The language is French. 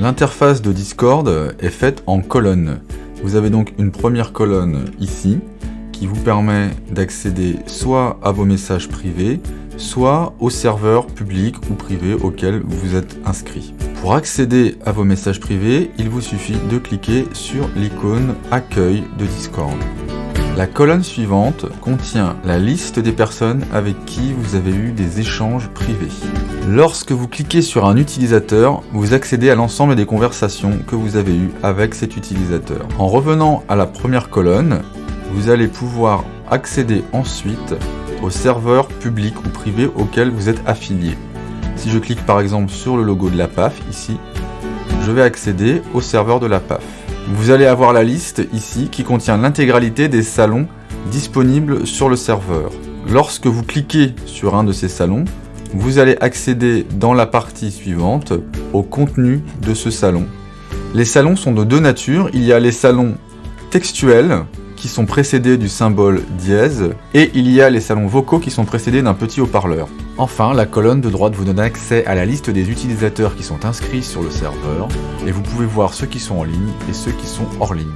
L'interface de Discord est faite en colonnes. Vous avez donc une première colonne ici qui vous permet d'accéder soit à vos messages privés, soit aux serveurs publics ou privés auxquels vous êtes inscrit. Pour accéder à vos messages privés, il vous suffit de cliquer sur l'icône Accueil de Discord. La colonne suivante contient la liste des personnes avec qui vous avez eu des échanges privés. Lorsque vous cliquez sur un utilisateur, vous accédez à l'ensemble des conversations que vous avez eues avec cet utilisateur. En revenant à la première colonne, vous allez pouvoir accéder ensuite aux serveurs publics ou privés auxquels vous êtes affilié. Si je clique par exemple sur le logo de la PAF, ici, je vais accéder au serveur de la PAF. Vous allez avoir la liste ici qui contient l'intégralité des salons disponibles sur le serveur. Lorsque vous cliquez sur un de ces salons, vous allez accéder dans la partie suivante au contenu de ce salon. Les salons sont de deux natures. Il y a les salons textuels qui sont précédés du symbole dièse et il y a les salons vocaux qui sont précédés d'un petit haut-parleur. Enfin, la colonne de droite vous donne accès à la liste des utilisateurs qui sont inscrits sur le serveur et vous pouvez voir ceux qui sont en ligne et ceux qui sont hors ligne.